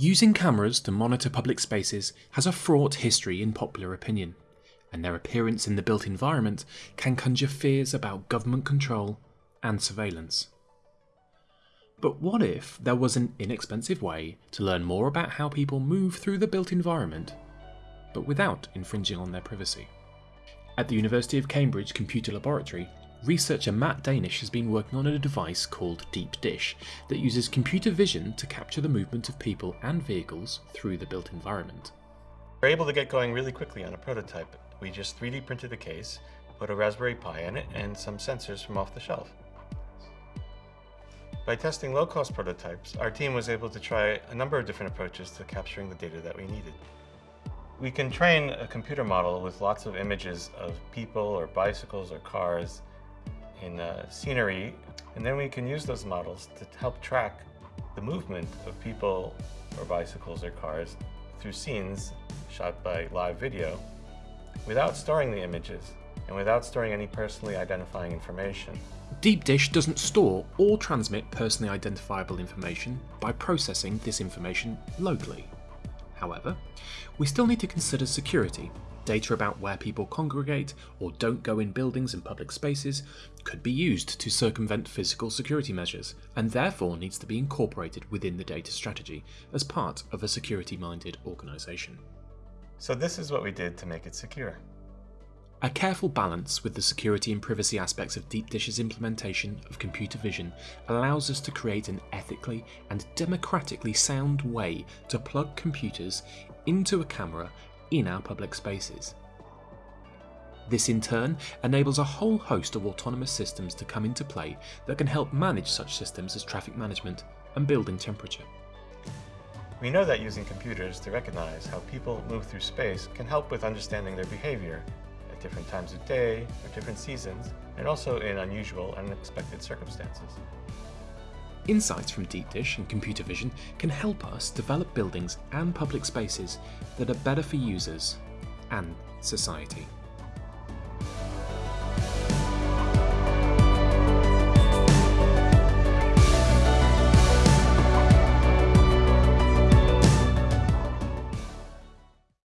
Using cameras to monitor public spaces has a fraught history in popular opinion, and their appearance in the built environment can conjure fears about government control and surveillance. But what if there was an inexpensive way to learn more about how people move through the built environment, but without infringing on their privacy? At the University of Cambridge Computer Laboratory, researcher Matt Danish has been working on a device called Deep Dish that uses computer vision to capture the movement of people and vehicles through the built environment. We're able to get going really quickly on a prototype. We just 3D printed the case, put a Raspberry Pi in it, and some sensors from off the shelf. By testing low-cost prototypes, our team was able to try a number of different approaches to capturing the data that we needed. We can train a computer model with lots of images of people or bicycles or cars in uh, scenery, and then we can use those models to help track the movement of people or bicycles or cars through scenes shot by live video without storing the images and without storing any personally identifying information. Deep Dish doesn't store or transmit personally identifiable information by processing this information locally. However, we still need to consider security. Data about where people congregate or don't go in buildings and public spaces could be used to circumvent physical security measures and therefore needs to be incorporated within the data strategy as part of a security-minded organisation. So this is what we did to make it secure. A careful balance with the security and privacy aspects of Deep Dish's implementation of computer vision allows us to create an ethically and democratically sound way to plug computers into a camera in our public spaces. This in turn enables a whole host of autonomous systems to come into play that can help manage such systems as traffic management and building temperature. We know that using computers to recognize how people move through space can help with understanding their behavior at different times of day or different seasons, and also in unusual and unexpected circumstances. Insights from Deep Dish and computer vision can help us develop buildings and public spaces that are better for users and society.